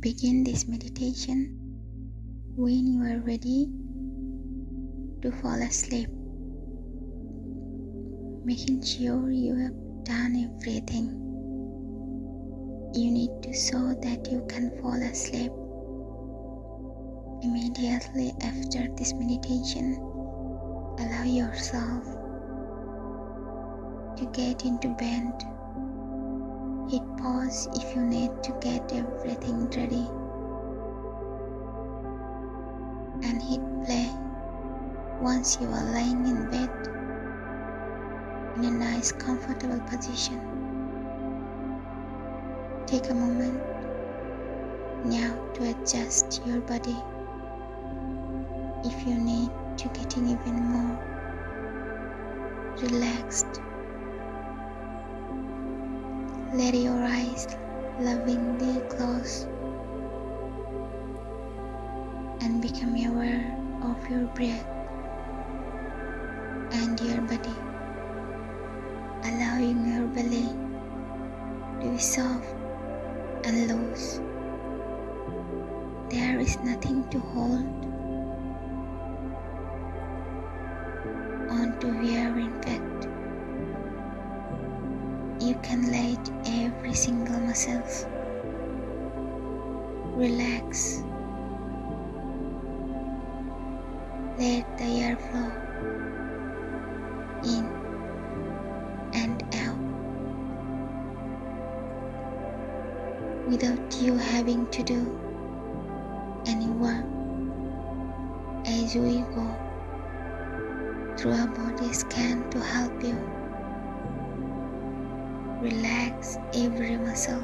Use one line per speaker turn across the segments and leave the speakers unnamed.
Begin this meditation when you are ready to fall asleep, making sure you have done everything you need to so that you can fall asleep. Immediately after this meditation, allow yourself to get into bed. Hit pause if you need to get everything ready. And hit play once you are lying in bed in a nice comfortable position. Take a moment now to adjust your body if you need to getting even more relaxed let your eyes lovingly close and become aware of your breath and your body, allowing your belly to be soft and loose. There is nothing to hold on to here in fact you can let every single muscle relax. Let the air flow in and out. Without you having to do any work as we go through a body scan to help you Relax every muscle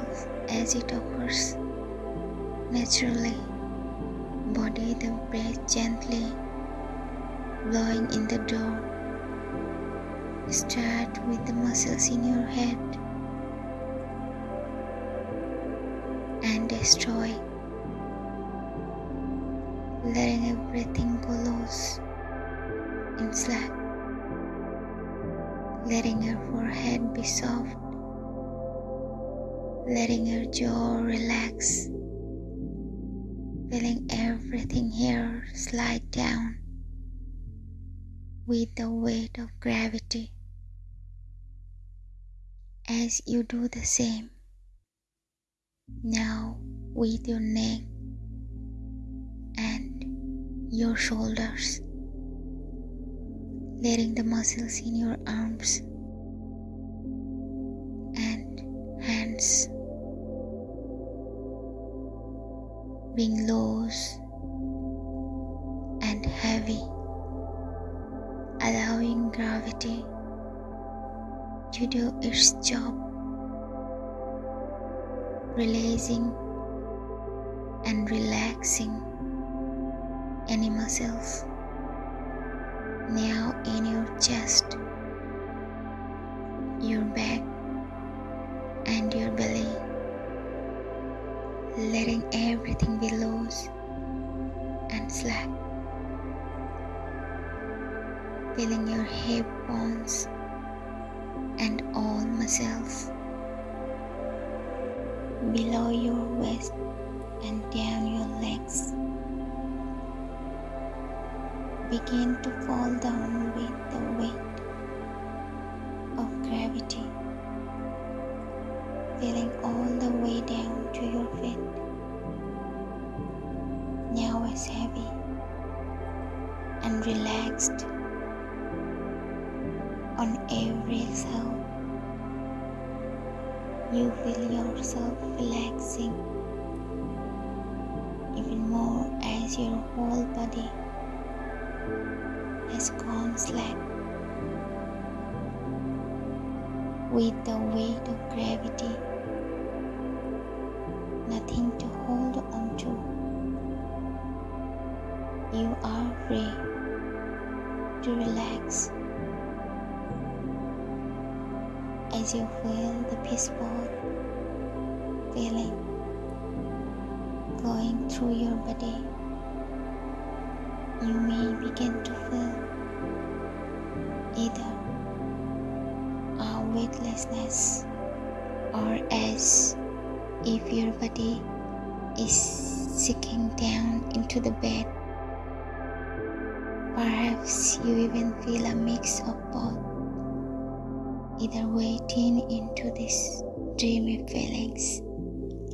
as it occurs naturally. Body the breath gently, blowing in the door. Start with the muscles in your head and destroy, letting everything go loose and slack, letting your forehead be soft letting your jaw relax, feeling everything here slide down with the weight of gravity. As you do the same, now with your neck and your shoulders, letting the muscles in your arms being loose and heavy, allowing gravity to do its job, releasing and relaxing any muscles now in your chest, your back, and your belly letting everything be loose and slack. Feeling your hip bones and all muscles below your waist and down your legs. Begin to fall down with the weight of gravity feeling all to your feet. Now as heavy and relaxed on every cell. You feel yourself relaxing even more as your whole body has gone slack with the weight of gravity nothing to hold on to. You are free to relax as you feel the peaceful feeling going through your body. You may begin to feel either a weightlessness or as if your body is sinking down into the bed. Perhaps you even feel a mix of both, either waiting into these dreamy feelings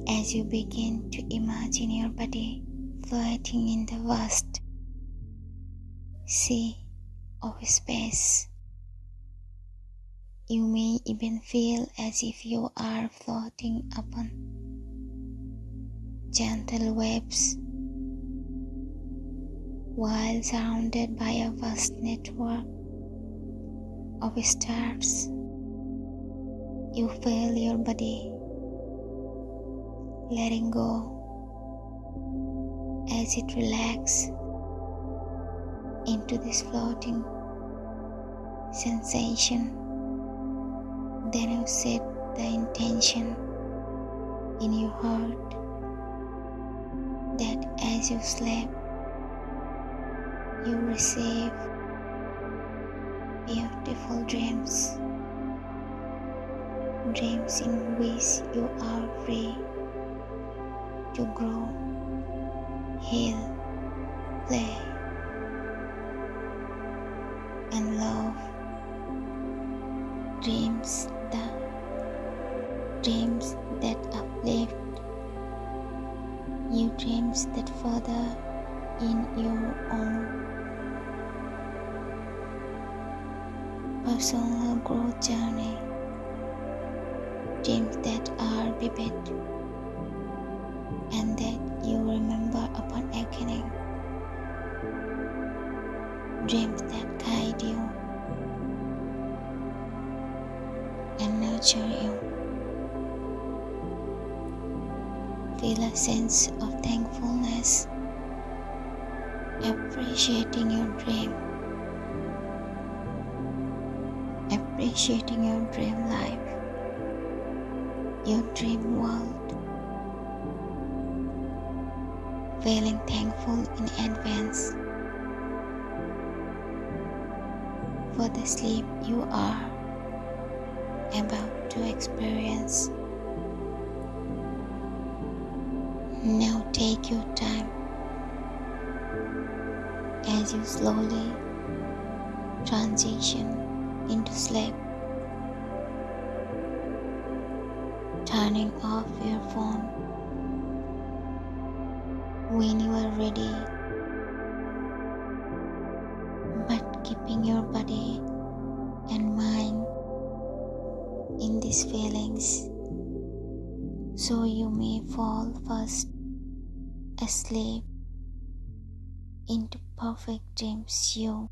as you begin to imagine your body floating in the vast sea of space. You may even feel as if you are floating upon gentle waves while surrounded by a vast network of stars. You feel your body letting go as it relaxes into this floating sensation. Then you set the intention in your heart that as you sleep, you receive beautiful dreams, dreams in which you are free to grow, heal, play, and love. Dreams that dreams that uplift new dreams that further in your own personal growth journey dreams that are vivid and that you remember upon awakening dreams that guide you nurture you. Feel a sense of thankfulness, appreciating your dream, appreciating your dream life, your dream world. Feeling thankful in advance for the sleep you are about to experience. Now take your time as you slowly transition into sleep, turning off your phone when you are ready but keeping your body these feelings. So you may fall fast asleep into perfect dreams you